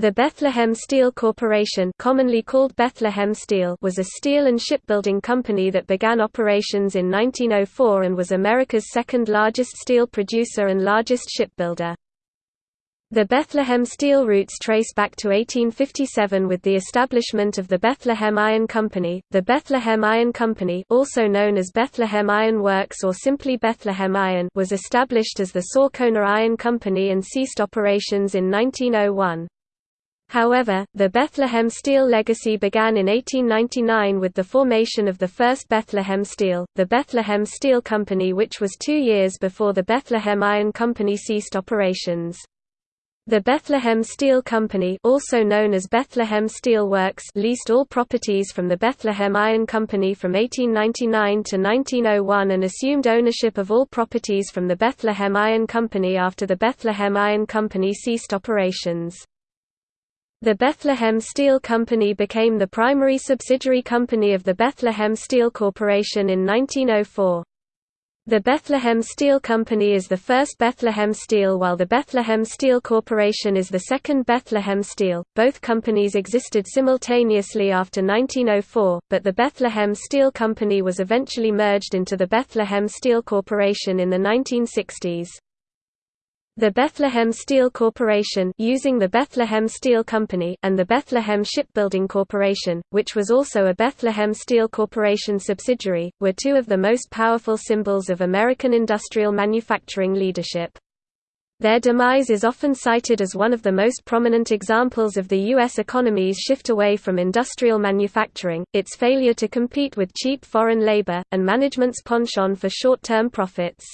The Bethlehem Steel Corporation commonly called Bethlehem Steel was a steel and shipbuilding company that began operations in 1904 and was America's second largest steel producer and largest shipbuilder. The Bethlehem steel roots trace back to 1857 with the establishment of the Bethlehem Iron Company. The Bethlehem Iron Company, also known as Bethlehem Iron Works or simply Bethlehem Iron, was established as the Saucona Iron Company and ceased operations in 1901. However, the Bethlehem Steel legacy began in 1899 with the formation of the first Bethlehem Steel, the Bethlehem Steel Company which was two years before the Bethlehem Iron Company ceased operations. The Bethlehem Steel Company also known as Bethlehem Steel Works leased all properties from the Bethlehem Iron Company from 1899 to 1901 and assumed ownership of all properties from the Bethlehem Iron Company after the Bethlehem Iron Company ceased operations. The Bethlehem Steel Company became the primary subsidiary company of the Bethlehem Steel Corporation in 1904. The Bethlehem Steel Company is the first Bethlehem Steel while the Bethlehem Steel Corporation is the second Bethlehem Steel. Both companies existed simultaneously after 1904, but the Bethlehem Steel Company was eventually merged into the Bethlehem Steel Corporation in the 1960s. The Bethlehem Steel Corporation using the Bethlehem Steel Company and the Bethlehem Shipbuilding Corporation, which was also a Bethlehem Steel Corporation subsidiary, were two of the most powerful symbols of American industrial manufacturing leadership. Their demise is often cited as one of the most prominent examples of the U.S. economy's shift away from industrial manufacturing, its failure to compete with cheap foreign labor, and management's penchant for short-term profits.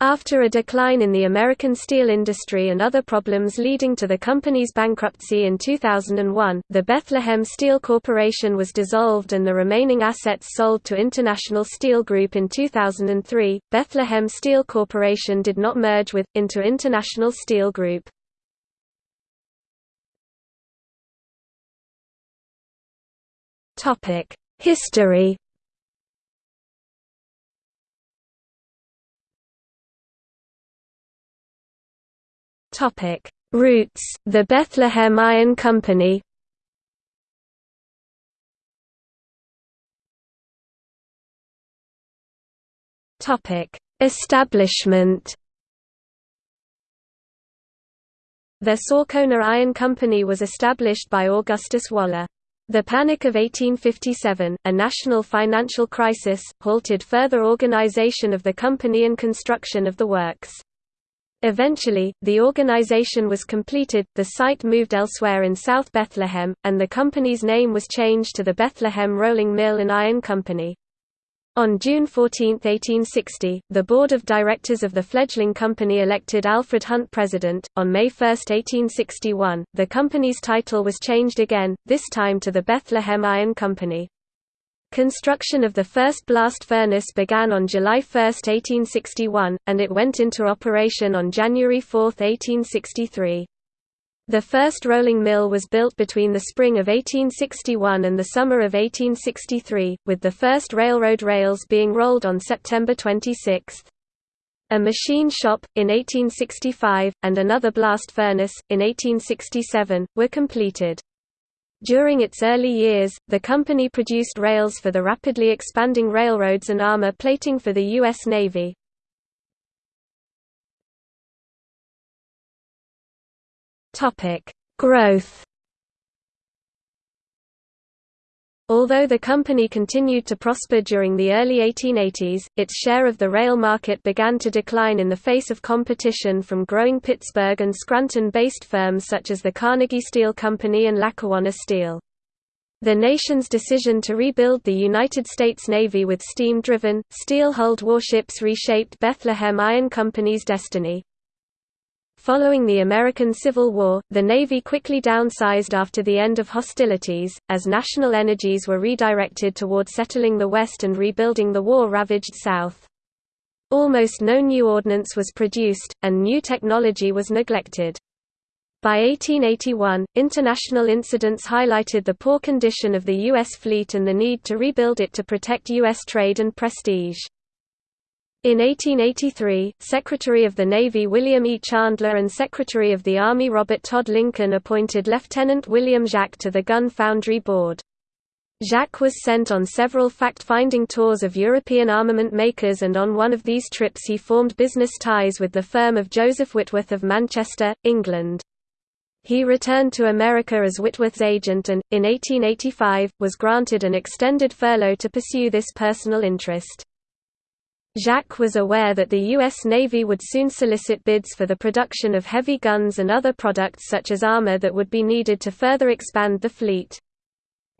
After a decline in the American steel industry and other problems leading to the company's bankruptcy in 2001, the Bethlehem Steel Corporation was dissolved and the remaining assets sold to International Steel Group in 2003. Bethlehem Steel Corporation did not merge with, into International Steel Group. History Topic: Roots: The Bethlehem Iron Company. Topic: Establishment. The Saucona Iron Company was established by Augustus Wolle. The Panic of 1857, a national financial crisis, halted further organization of the company and construction of the works. Eventually, the organization was completed, the site moved elsewhere in South Bethlehem, and the company's name was changed to the Bethlehem Rolling Mill and Iron Company. On June 14, 1860, the board of directors of the fledgling company elected Alfred Hunt president. On May 1, 1861, the company's title was changed again, this time to the Bethlehem Iron Company. Construction of the first blast furnace began on July 1, 1861, and it went into operation on January 4, 1863. The first rolling mill was built between the spring of 1861 and the summer of 1863, with the first railroad rails being rolled on September 26. A machine shop, in 1865, and another blast furnace, in 1867, were completed. During its early years, the company produced rails for the rapidly expanding railroads and armor plating for the U.S. Navy. Growth Although the company continued to prosper during the early 1880s, its share of the rail market began to decline in the face of competition from growing Pittsburgh and Scranton-based firms such as the Carnegie Steel Company and Lackawanna Steel. The nation's decision to rebuild the United States Navy with steam-driven, steel-hulled warships reshaped Bethlehem Iron Company's destiny. Following the American Civil War, the Navy quickly downsized after the end of hostilities, as national energies were redirected toward settling the West and rebuilding the war-ravaged South. Almost no new ordnance was produced, and new technology was neglected. By 1881, international incidents highlighted the poor condition of the U.S. fleet and the need to rebuild it to protect U.S. trade and prestige. In 1883, Secretary of the Navy William E. Chandler and Secretary of the Army Robert Todd Lincoln appointed Lieutenant William Jacques to the Gun Foundry Board. Jacques was sent on several fact-finding tours of European armament makers and on one of these trips he formed business ties with the firm of Joseph Whitworth of Manchester, England. He returned to America as Whitworth's agent and, in 1885, was granted an extended furlough to pursue this personal interest. Jacques was aware that the U.S. Navy would soon solicit bids for the production of heavy guns and other products such as armor that would be needed to further expand the fleet.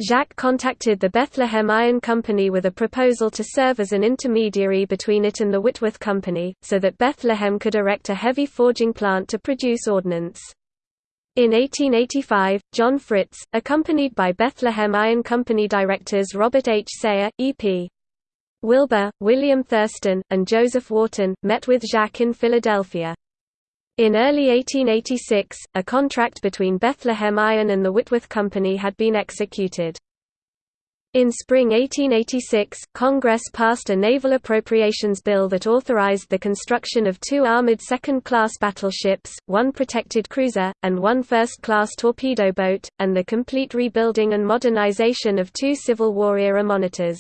Jacques contacted the Bethlehem Iron Company with a proposal to serve as an intermediary between it and the Whitworth Company, so that Bethlehem could erect a heavy forging plant to produce ordnance. In 1885, John Fritz, accompanied by Bethlehem Iron Company directors Robert H. Sayre, E.P. Wilbur, William Thurston, and Joseph Wharton, met with Jacques in Philadelphia. In early 1886, a contract between Bethlehem Iron and the Whitworth Company had been executed. In spring 1886, Congress passed a naval appropriations bill that authorized the construction of two armored second-class battleships, one protected cruiser, and one first-class torpedo boat, and the complete rebuilding and modernization of two Civil War era monitors.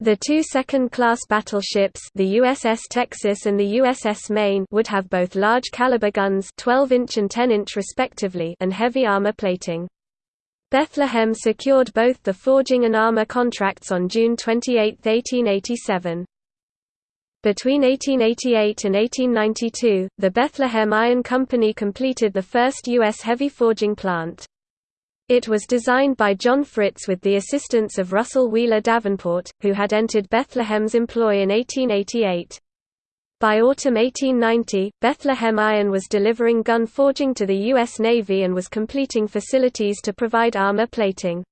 The two second-class battleships the USS Texas and the USS Maine would have both large-caliber guns 12-inch and 10-inch respectively and heavy armor plating. Bethlehem secured both the forging and armor contracts on June 28, 1887. Between 1888 and 1892, the Bethlehem Iron Company completed the first U.S. heavy forging plant. It was designed by John Fritz with the assistance of Russell Wheeler Davenport, who had entered Bethlehem's employ in 1888. By autumn 1890, Bethlehem Iron was delivering gun forging to the U.S. Navy and was completing facilities to provide armor plating.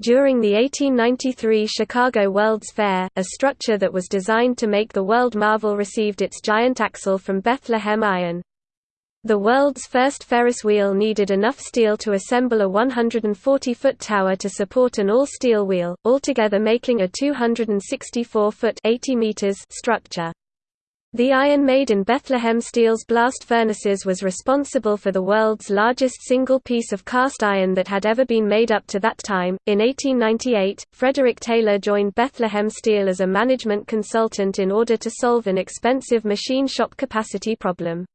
During the 1893 Chicago World's Fair, a structure that was designed to make the World Marvel received its giant axle from Bethlehem Iron. The world's first Ferris wheel needed enough steel to assemble a 140-foot tower to support an all-steel wheel, altogether making a 264-foot structure. The iron made in Bethlehem Steel's blast furnaces was responsible for the world's largest single piece of cast iron that had ever been made up to that time. In 1898, Frederick Taylor joined Bethlehem Steel as a management consultant in order to solve an expensive machine shop capacity problem.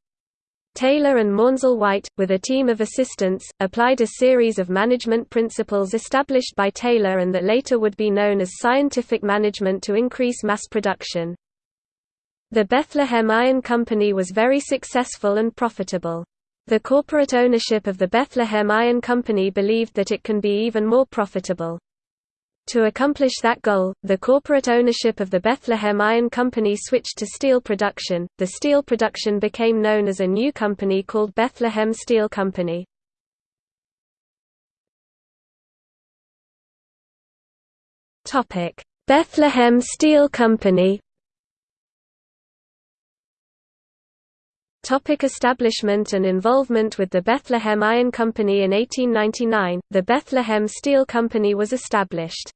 Taylor and Maunsell White, with a team of assistants, applied a series of management principles established by Taylor and that later would be known as scientific management to increase mass production. The Bethlehem Iron Company was very successful and profitable. The corporate ownership of the Bethlehem Iron Company believed that it can be even more profitable. To accomplish that goal, the corporate ownership of the Bethlehem Iron Company switched to steel production. The steel production became known as a new company called Bethlehem Steel Company. Topic: Bethlehem Steel Company. Topic establishment and involvement with the Bethlehem Iron Company In 1899, the Bethlehem Steel Company was established.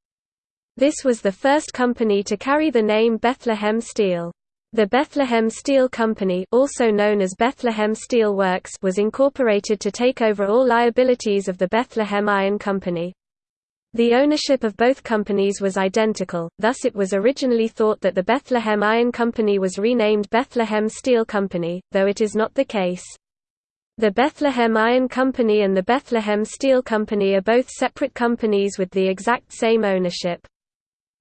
This was the first company to carry the name Bethlehem Steel. The Bethlehem Steel Company also known as Bethlehem Steel Works was incorporated to take over all liabilities of the Bethlehem Iron Company. The ownership of both companies was identical, thus it was originally thought that the Bethlehem Iron Company was renamed Bethlehem Steel Company, though it is not the case. The Bethlehem Iron Company and the Bethlehem Steel Company are both separate companies with the exact same ownership.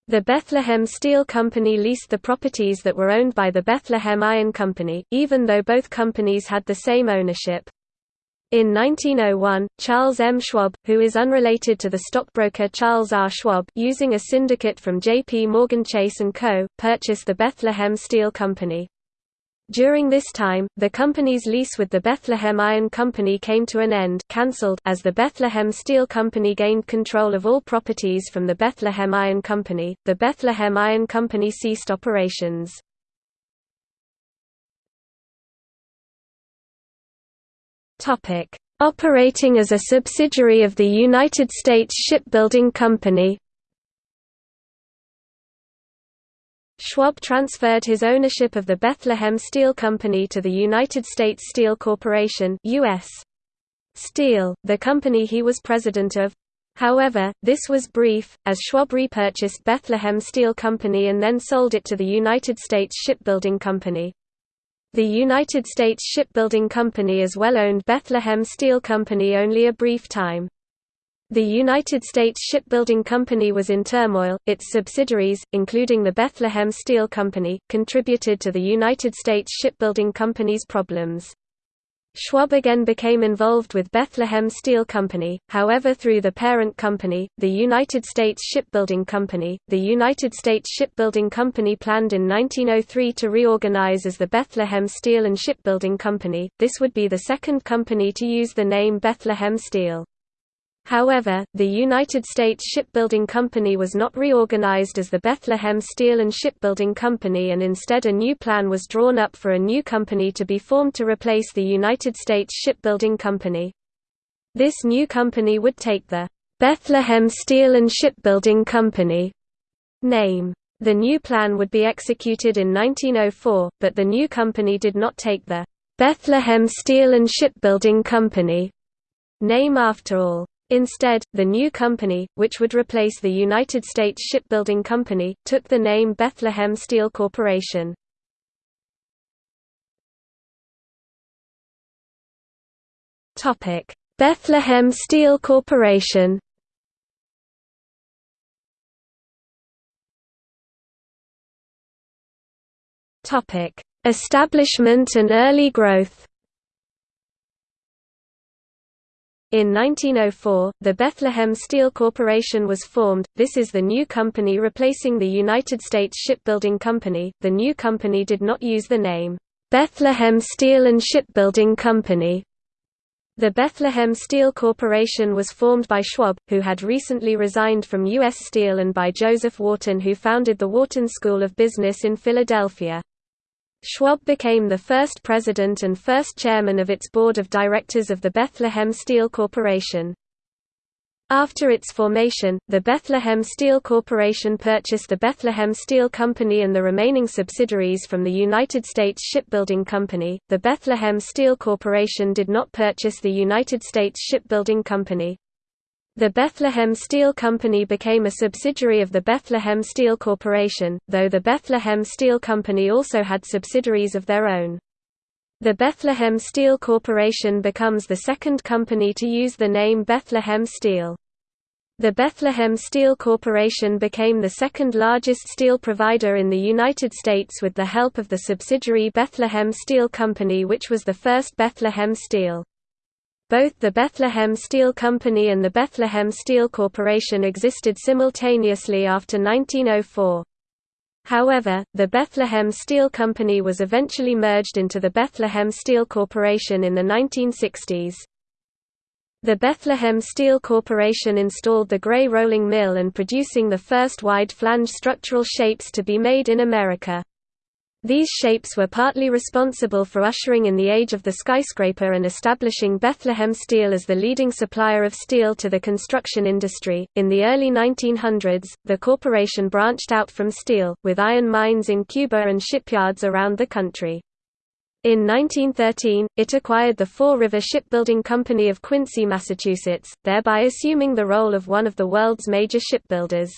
The Bethlehem Steel Company leased the properties that were owned by the Bethlehem Iron Company, even though both companies had the same ownership. In 1901, Charles M. Schwab, who is unrelated to the stockbroker Charles R. Schwab using a syndicate from J.P. Morgan Chase & Co., purchased the Bethlehem Steel Company. During this time, the company's lease with the Bethlehem Iron Company came to an end cancelled as the Bethlehem Steel Company gained control of all properties from the Bethlehem Iron Company. The Bethlehem Iron Company ceased operations. Topic: Operating as a subsidiary of the United States Shipbuilding Company. Schwab transferred his ownership of the Bethlehem Steel Company to the United States Steel Corporation US. Steel, the company he was president of. However, this was brief, as Schwab repurchased Bethlehem Steel Company and then sold it to the United States Shipbuilding Company. The United States Shipbuilding Company as well owned Bethlehem Steel Company only a brief time. The United States Shipbuilding Company was in turmoil, its subsidiaries, including the Bethlehem Steel Company, contributed to the United States Shipbuilding Company's problems. Schwab again became involved with Bethlehem Steel Company, however through the parent company, the United States Shipbuilding Company. The United States Shipbuilding Company planned in 1903 to reorganize as the Bethlehem Steel and Shipbuilding Company, this would be the second company to use the name Bethlehem Steel. However, the United States Shipbuilding Company was not reorganized as the Bethlehem Steel and Shipbuilding Company and instead a new plan was drawn up for a new company to be formed to replace the United States Shipbuilding Company. This new company would take the Bethlehem Steel and Shipbuilding Company name. The new plan would be executed in 1904, but the new company did not take the Bethlehem Steel and Shipbuilding Company name after all. Instead, the new company, which would replace the United States Shipbuilding Company, took the name Bethlehem Steel Corporation. Bethlehem Steel Corporation Establishment and early growth In 1904, the Bethlehem Steel Corporation was formed. This is the new company replacing the United States Shipbuilding Company. The new company did not use the name Bethlehem Steel and Shipbuilding Company. The Bethlehem Steel Corporation was formed by Schwab, who had recently resigned from U.S. Steel and by Joseph Wharton who founded the Wharton School of Business in Philadelphia. Schwab became the first president and first chairman of its board of directors of the Bethlehem Steel Corporation. After its formation, the Bethlehem Steel Corporation purchased the Bethlehem Steel Company and the remaining subsidiaries from the United States Shipbuilding Company. The Bethlehem Steel Corporation did not purchase the United States Shipbuilding Company. The Bethlehem Steel Company became a subsidiary of the Bethlehem Steel Corporation, though the Bethlehem Steel Company also had subsidiaries of their own. The Bethlehem Steel Corporation becomes the second company to use the name Bethlehem Steel. The Bethlehem Steel Corporation became the second largest steel provider in the United States with the help of the subsidiary Bethlehem Steel Company which was the first Bethlehem Steel. Both the Bethlehem Steel Company and the Bethlehem Steel Corporation existed simultaneously after 1904. However, the Bethlehem Steel Company was eventually merged into the Bethlehem Steel Corporation in the 1960s. The Bethlehem Steel Corporation installed the Gray rolling mill and producing the first wide flange structural shapes to be made in America. These shapes were partly responsible for ushering in the age of the skyscraper and establishing Bethlehem Steel as the leading supplier of steel to the construction industry. In the early 1900s, the corporation branched out from steel, with iron mines in Cuba and shipyards around the country. In 1913, it acquired the Fore River Shipbuilding Company of Quincy, Massachusetts, thereby assuming the role of one of the world's major shipbuilders.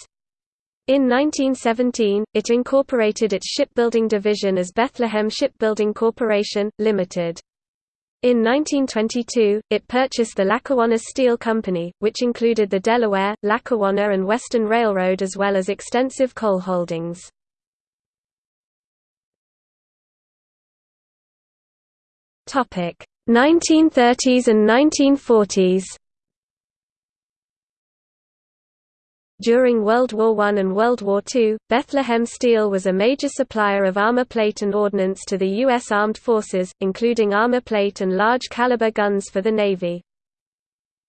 In 1917, it incorporated its shipbuilding division as Bethlehem Shipbuilding Corporation, Limited. In 1922, it purchased the Lackawanna Steel Company, which included the Delaware, Lackawanna and Western Railroad as well as extensive coal holdings. Topic: 1930s and 1940s. During World War I and World War II, Bethlehem Steel was a major supplier of armor plate and ordnance to the U.S. Armed Forces, including armor plate and large-caliber guns for the Navy.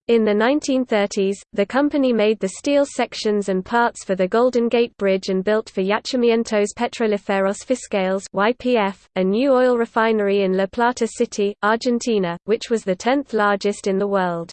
In the 1930s, the company made the steel sections and parts for the Golden Gate Bridge and built for Yacimientos Petrolíferos Fiscales (YPF), a new oil refinery in La Plata City, Argentina, which was the 10th largest in the world.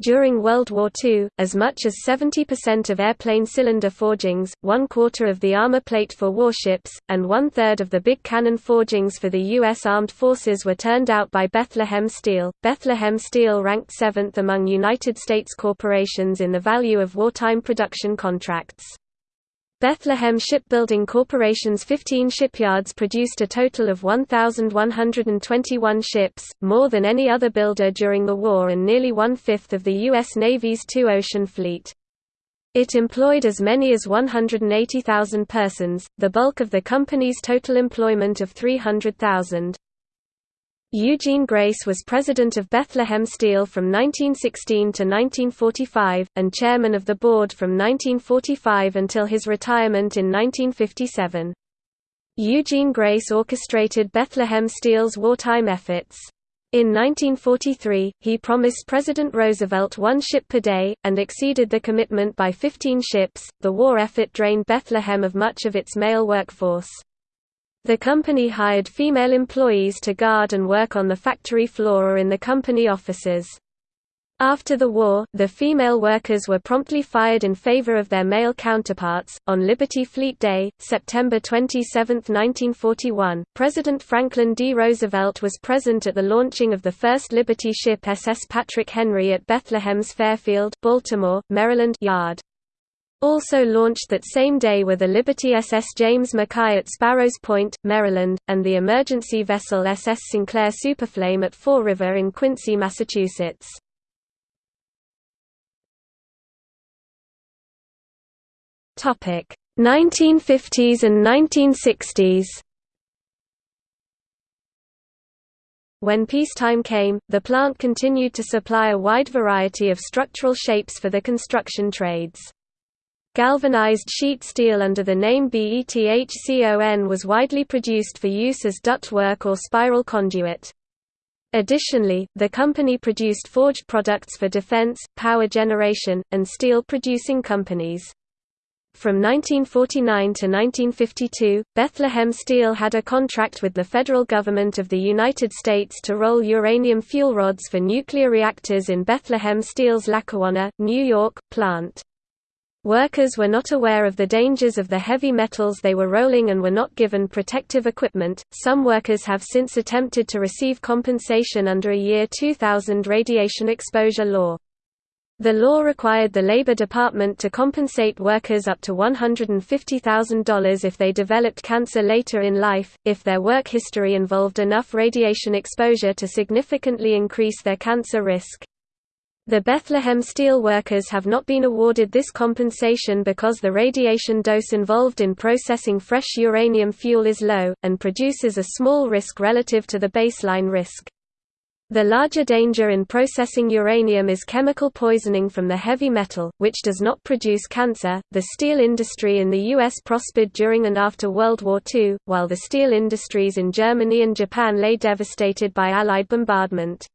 During World War II, as much as 70% of airplane cylinder forgings, one quarter of the armor plate for warships, and one third of the big cannon forgings for the U.S. Armed Forces were turned out by Bethlehem Steel. Bethlehem Steel ranked seventh among United States corporations in the value of wartime production contracts. Bethlehem Shipbuilding Corporation's 15 shipyards produced a total of 1,121 ships, more than any other builder during the war and nearly one-fifth of the U.S. Navy's two-ocean fleet. It employed as many as 180,000 persons, the bulk of the company's total employment of 300,000. Eugene Grace was president of Bethlehem Steel from 1916 to 1945, and chairman of the board from 1945 until his retirement in 1957. Eugene Grace orchestrated Bethlehem Steel's wartime efforts. In 1943, he promised President Roosevelt one ship per day, and exceeded the commitment by 15 ships. The war effort drained Bethlehem of much of its male workforce. The company hired female employees to guard and work on the factory floor or in the company offices. After the war, the female workers were promptly fired in favor of their male counterparts. On Liberty Fleet Day, September 27, 1941, President Franklin D. Roosevelt was present at the launching of the first Liberty ship SS Patrick Henry at Bethlehem's Fairfield, Baltimore, Maryland yard. Also launched that same day were the Liberty SS James Mackay at Sparrows Point, Maryland, and the emergency vessel SS Sinclair Superflame at Fore River in Quincy, Massachusetts. Topic 1950s and 1960s. When peacetime came, the plant continued to supply a wide variety of structural shapes for the construction trades. Galvanized sheet steel under the name BETHCON was widely produced for use as ductwork or spiral conduit. Additionally, the company produced forged products for defense, power generation, and steel-producing companies. From 1949 to 1952, Bethlehem Steel had a contract with the federal government of the United States to roll uranium fuel rods for nuclear reactors in Bethlehem Steel's Lackawanna, New York, plant. Workers were not aware of the dangers of the heavy metals they were rolling and were not given protective equipment. Some workers have since attempted to receive compensation under a year 2000 radiation exposure law. The law required the Labor Department to compensate workers up to $150,000 if they developed cancer later in life, if their work history involved enough radiation exposure to significantly increase their cancer risk. The Bethlehem steel workers have not been awarded this compensation because the radiation dose involved in processing fresh uranium fuel is low, and produces a small risk relative to the baseline risk. The larger danger in processing uranium is chemical poisoning from the heavy metal, which does not produce cancer. The steel industry in the U.S. prospered during and after World War II, while the steel industries in Germany and Japan lay devastated by Allied bombardment.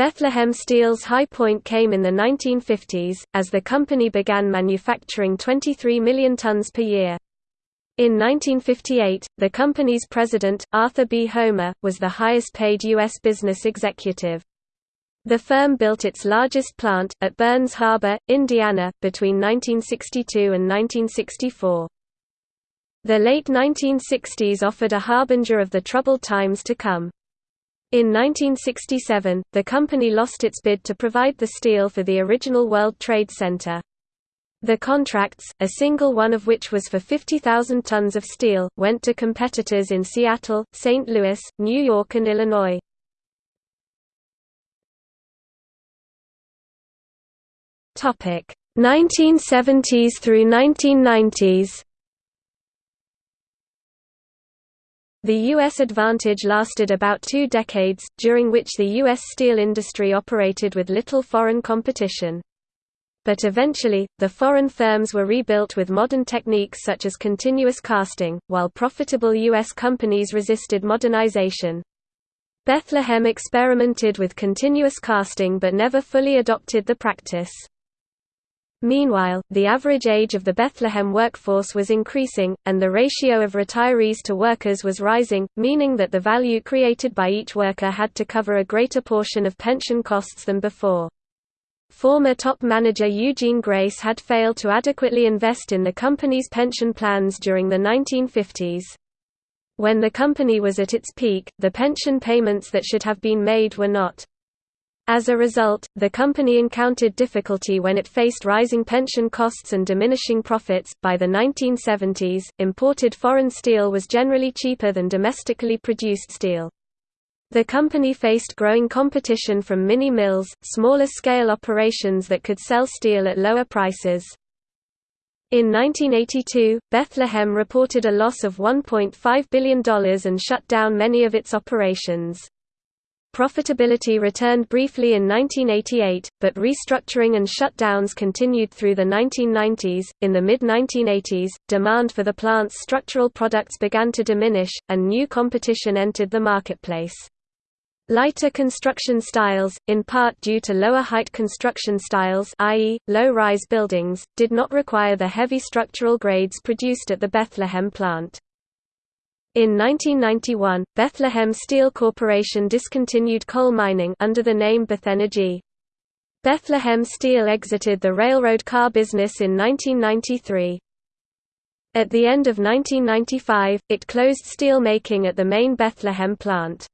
Bethlehem Steel's high point came in the 1950s, as the company began manufacturing 23 million tons per year. In 1958, the company's president, Arthur B. Homer, was the highest-paid U.S. business executive. The firm built its largest plant, at Burns Harbor, Indiana, between 1962 and 1964. The late 1960s offered a harbinger of the troubled times to come. In 1967, the company lost its bid to provide the steel for the original World Trade Center. The contracts, a single one of which was for 50,000 tons of steel, went to competitors in Seattle, St. Louis, New York and Illinois. Topic: 1970s through 1990s. The U.S. advantage lasted about two decades, during which the U.S. steel industry operated with little foreign competition. But eventually, the foreign firms were rebuilt with modern techniques such as continuous casting, while profitable U.S. companies resisted modernization. Bethlehem experimented with continuous casting but never fully adopted the practice. Meanwhile, the average age of the Bethlehem workforce was increasing, and the ratio of retirees to workers was rising, meaning that the value created by each worker had to cover a greater portion of pension costs than before. Former top manager Eugene Grace had failed to adequately invest in the company's pension plans during the 1950s. When the company was at its peak, the pension payments that should have been made were not. As a result, the company encountered difficulty when it faced rising pension costs and diminishing profits. By the 1970s, imported foreign steel was generally cheaper than domestically produced steel. The company faced growing competition from mini-mills, smaller-scale operations that could sell steel at lower prices. In 1982, Bethlehem reported a loss of $1.5 billion and shut down many of its operations. Profitability returned briefly in 1988, but restructuring and shutdowns continued through the 1990s. In the mid 1980s, demand for the plant's structural products began to diminish, and new competition entered the marketplace. Lighter construction styles, in part due to lower height construction styles i.e., low-rise buildings, did not require the heavy structural grades produced at the Bethlehem plant. In 1991, Bethlehem Steel Corporation discontinued coal mining under the name Bethenergy. Bethlehem Steel exited the railroad car business in 1993. At the end of 1995, it closed steel making at the main Bethlehem plant.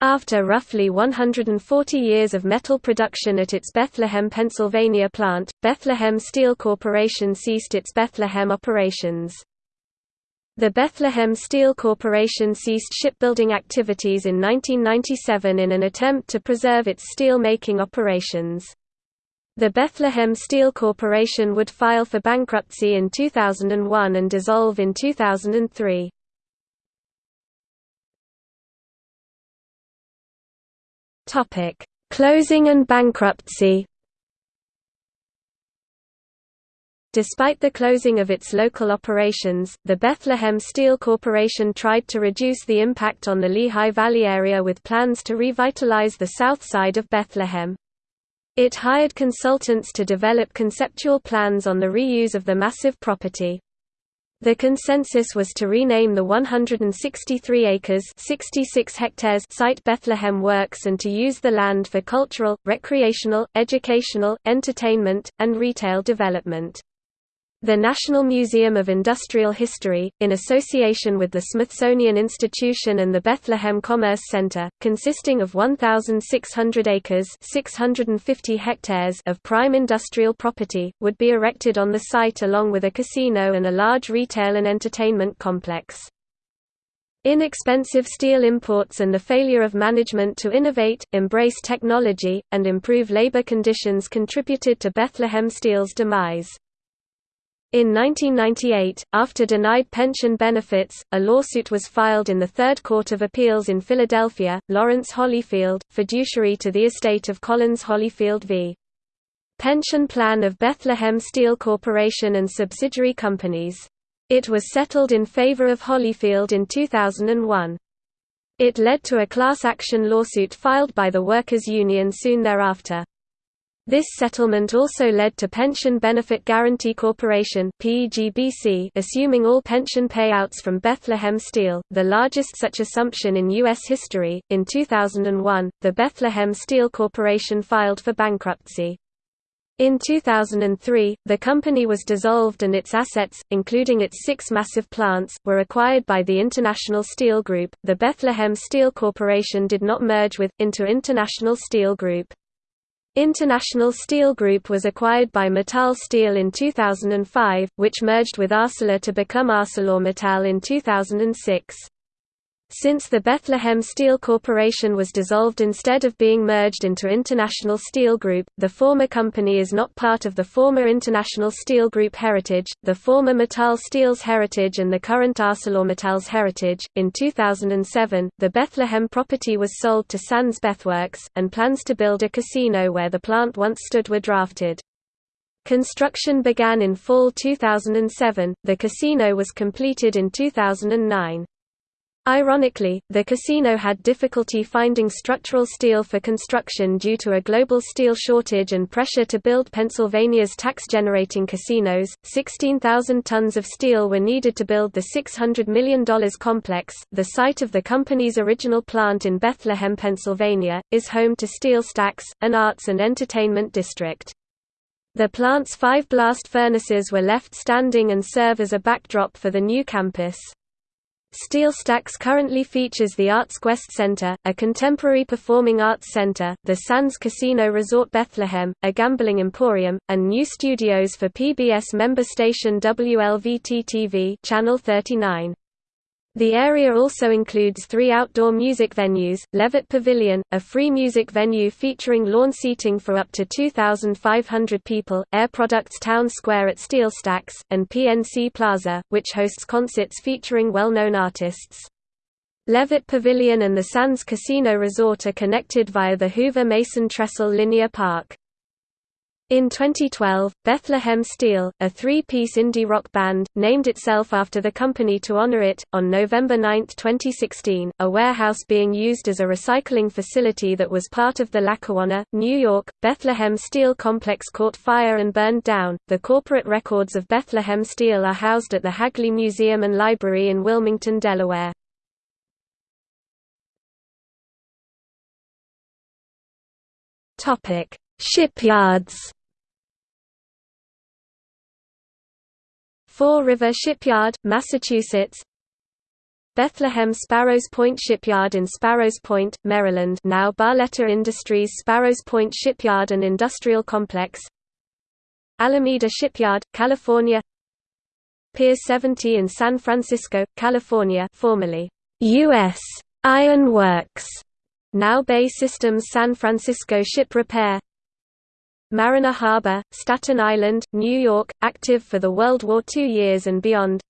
After roughly 140 years of metal production at its Bethlehem, Pennsylvania plant, Bethlehem Steel Corporation ceased its Bethlehem operations. The Bethlehem Steel Corporation ceased shipbuilding activities in 1997 in an attempt to preserve its steel-making operations. The Bethlehem Steel Corporation would file for bankruptcy in 2001 and dissolve in 2003. Closing and bankruptcy Despite the closing of its local operations, the Bethlehem Steel Corporation tried to reduce the impact on the Lehigh Valley area with plans to revitalize the south side of Bethlehem. It hired consultants to develop conceptual plans on the reuse of the massive property. The consensus was to rename the 163 acres 66 hectares site Bethlehem Works and to use the land for cultural, recreational, educational, entertainment, and retail development. The National Museum of Industrial History, in association with the Smithsonian Institution and the Bethlehem Commerce Center, consisting of 1,600 acres 650 hectares of prime industrial property, would be erected on the site along with a casino and a large retail and entertainment complex. Inexpensive steel imports and the failure of management to innovate, embrace technology, and improve labor conditions contributed to Bethlehem Steel's demise. In 1998, after denied pension benefits, a lawsuit was filed in the Third Court of Appeals in Philadelphia, Lawrence Holyfield, fiduciary to the estate of Collins Holyfield v. Pension Plan of Bethlehem Steel Corporation and subsidiary companies. It was settled in favor of Holyfield in 2001. It led to a class action lawsuit filed by the Workers' Union soon thereafter. This settlement also led to Pension Benefit Guaranty Corporation assuming all pension payouts from Bethlehem Steel, the largest such assumption in U.S. history. In 2001, the Bethlehem Steel Corporation filed for bankruptcy. In 2003, the company was dissolved and its assets, including its six massive plants, were acquired by the International Steel Group. The Bethlehem Steel Corporation did not merge with, into International Steel Group. International Steel Group was acquired by Mittal Steel in 2005, which merged with Arcelor to become ArcelorMittal in 2006. Since the Bethlehem Steel Corporation was dissolved instead of being merged into International Steel Group, the former company is not part of the former International Steel Group heritage, the former Mittal Steel's heritage, and the current ArcelorMittal's heritage. In 2007, the Bethlehem property was sold to Sands Bethworks, and plans to build a casino where the plant once stood were drafted. Construction began in fall 2007, the casino was completed in 2009. Ironically, the casino had difficulty finding structural steel for construction due to a global steel shortage and pressure to build Pennsylvania's tax-generating casinos. 16,000 tons of steel were needed to build the $600 million complex. The site of the company's original plant in Bethlehem, Pennsylvania, is home to Steel Stacks, an arts and entertainment district. The plant's five blast furnaces were left standing and serve as a backdrop for the new campus. Steel Stacks currently features the Arts Quest Center, a contemporary performing arts center, the Sands Casino Resort Bethlehem, a gambling emporium, and new studios for PBS member station WLVT-TV Channel 39. The area also includes three outdoor music venues, Levitt Pavilion, a free music venue featuring lawn seating for up to 2,500 people, Air Products Town Square at Steel Stacks, and PNC Plaza, which hosts concerts featuring well-known artists. Levitt Pavilion and the Sands Casino Resort are connected via the Hoover Mason Trestle Linear Park. In 2012, Bethlehem Steel, a three-piece indie rock band, named itself after the company to honor it. On November 9, 2016, a warehouse being used as a recycling facility that was part of the Lackawanna, New York, Bethlehem Steel complex caught fire and burned down. The corporate records of Bethlehem Steel are housed at the Hagley Museum and Library in Wilmington, Delaware. Topic: Shipyards. Fore River Shipyard, Massachusetts. Bethlehem Sparrows Point Shipyard in Sparrows Point, Maryland. Now Barletta Industries Sparrows Point Shipyard and Industrial Complex. Alameda Shipyard, California. Pier 70 in San Francisco, California formerly U.S. Iron Works, now BAE Systems San Francisco Ship Repair Mariner Harbor, Staten Island, New York, active for the World War II years and beyond.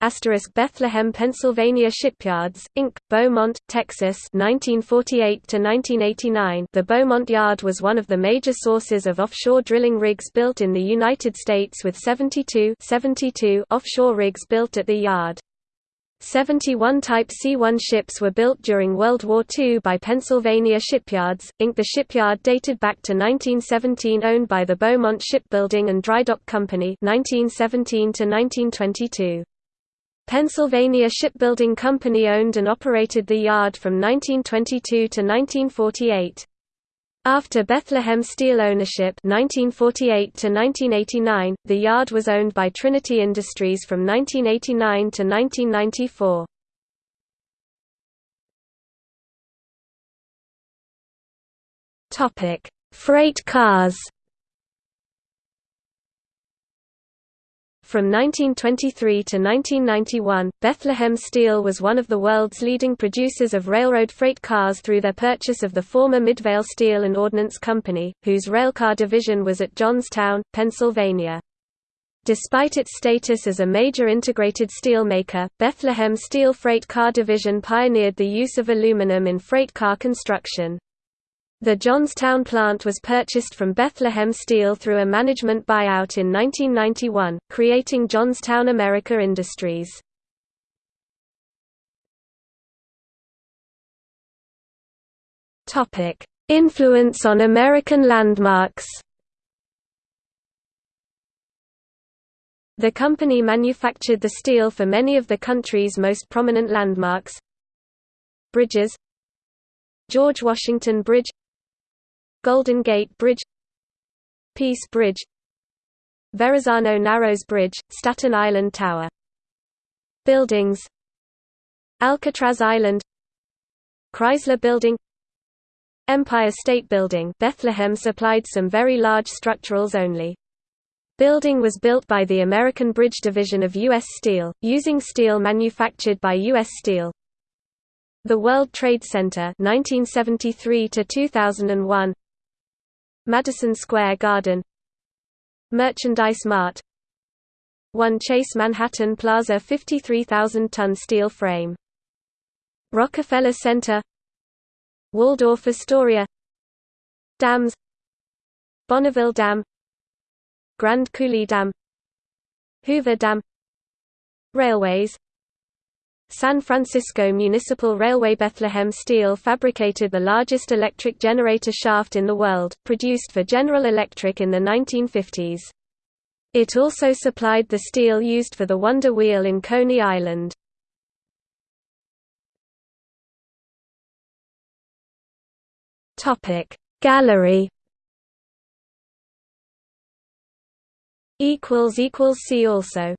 Asterisk Bethlehem, Pennsylvania Shipyards, Inc., Beaumont, Texas 1948–1989 The Beaumont Yard was one of the major sources of offshore drilling rigs built in the United States with 72, 72 offshore rigs built at the yard. 71 Type C-1 ships were built during World War II by Pennsylvania Shipyards, Inc. The shipyard dated back to 1917 owned by the Beaumont Shipbuilding and Drydock Company 1917 1922. Pennsylvania Shipbuilding Company owned and operated the yard from 1922 to 1948. After Bethlehem Steel ownership 1948 to 1989, the yard was owned by Trinity Industries from 1989 to 1994. Topic: Freight cars. From 1923 to 1991, Bethlehem Steel was one of the world's leading producers of railroad freight cars through their purchase of the former Midvale Steel and Ordnance Company, whose railcar division was at Johnstown, Pennsylvania. Despite its status as a major integrated steel maker, Bethlehem Steel Freight Car Division pioneered the use of aluminum in freight car construction. The Johnstown plant was purchased from Bethlehem Steel through a management buyout in 1991, creating Johnstown America Industries. Influence on American landmarks. The company manufactured the steel for many of the country's most prominent landmarks. Bridges. George Washington Bridge Golden Gate Bridge Peace Bridge Verrazano Narrows Bridge, Staten Island Tower Buildings Alcatraz Island Chrysler Building Empire State Building Bethlehem supplied some very large structurals only. Building was built by the American Bridge Division of U.S. Steel, using steel manufactured by U.S. Steel. The World Trade Center 1973 to 2001 Madison Square Garden. Merchandise Mart. 1 Chase Manhattan Plaza 53,000-ton steel frame. Rockefeller Center. Waldorf Astoria. Dams. Bonneville Dam. Grand Coulee Dam. Hoover Dam. Railways San Francisco Municipal Railway Bethlehem Steel fabricated the largest electric generator shaft in the world, produced for General Electric in the 1950s. It also supplied the steel used for the Wonder Wheel in Coney Island. Gallery See also